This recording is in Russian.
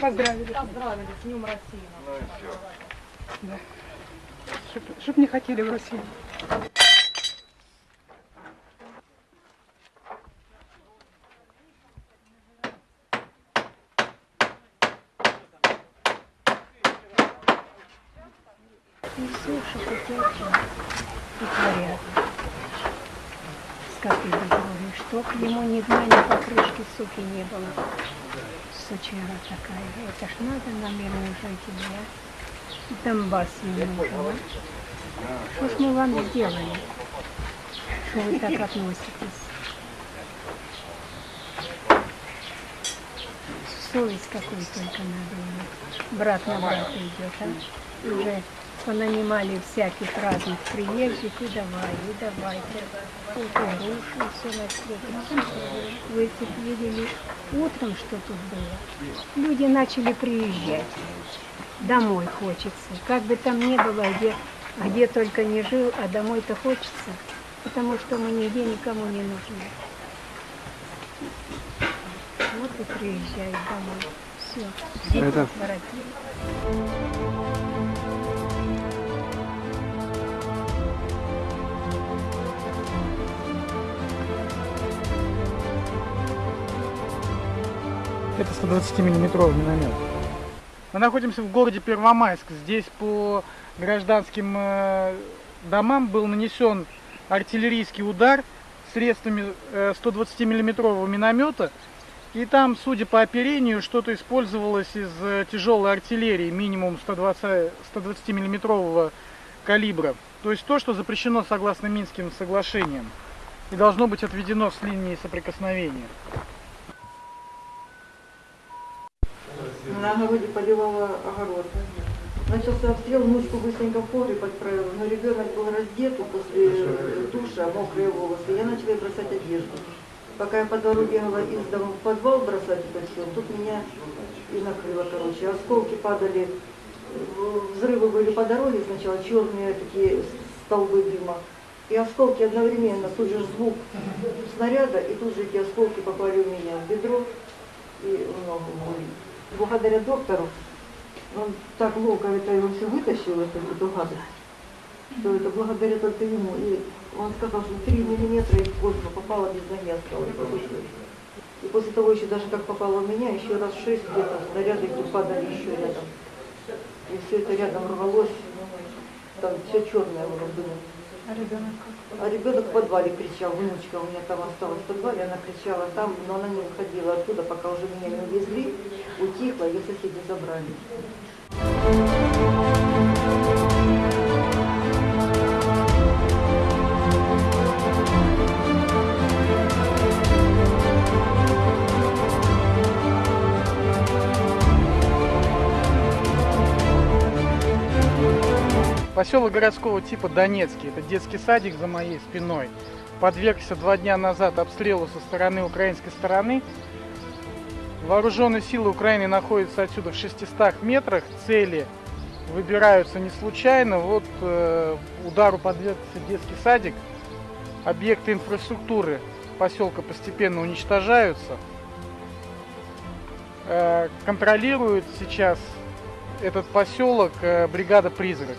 Поздравили. Поздравили с Днем России. Ну и все. Да. Чтоб, чтоб не хотели в Россию. И все, что хотят, и творят. Скоты безбожные, чтоб ему ни дна, ни покрышки, суки, не было. Сучара такая, это ж надо на жить, да? Донбасс ему нужен? Что ж мы вам сделали, что вы так относитесь? Совесть какой только надо иметь. Брат на брата идет, а? Уже понанимали всяких разных приезжих, и давай, и давай. Вот и груши, и все на свете. Вы видели утром, что тут было, люди начали приезжать. Домой хочется. Как бы там ни было, где, где только не жил, а домой-то хочется, потому что мы нигде никому не нужны. Вот и приезжают домой. Все. Это- воротились. Это 120-миллиметровый миномет. Мы находимся в городе Первомайск. Здесь по гражданским э, домам был нанесен артиллерийский удар средствами 120-миллиметрового миномета. И там, судя по оперению, что-то использовалось из э, тяжелой артиллерии, минимум 120, 120-миллиметрового калибра. То есть то, что запрещено согласно Минским соглашениям. И должно быть отведено с линии соприкосновения. На огороде поливала огород. Начался обстрел, внучку быстренько в погреб отправила, но ребенок был раздет после э, душа, мокрые волосы. Я начала бросать одежду. Пока я по двору бегала из дома в подвал бросать это все, тут меня и накрыло, короче. Осколки падали, взрывы были по дороге сначала, черные такие столбы дыма. И осколки одновременно, тут же звук снаряда, и тут же эти осколки попали у меня в бедро и в ногу мою. Благодаря доктору, он так ловко это его все вытащил, эту, эту гадость, что это благодаря только ему. И он сказал, что 3 миллиметра из воздуха попало без осталось. И после того еще даже как попало у меня, еще раз шесть где-то снаряды падали еще рядом. И все это рядом рвалось, там все черное было дыму. А ребенок А ребенок в подвале кричал, внучка у меня там осталась в подвале, она кричала там, но она не уходила оттуда, пока уже меня не увезли, утихла, ее соседи забрали. Поселок городского типа Донецкий, это детский садик за моей спиной, подвергся два дня назад обстрелу со стороны украинской стороны. Вооруженные силы Украины находятся отсюда в 600 метрах, цели выбираются не случайно. Вот э, удару подвергся детский садик, объекты инфраструктуры поселка постепенно уничтожаются. Э, контролирует сейчас этот поселок э, бригада «Призрак».